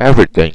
everything.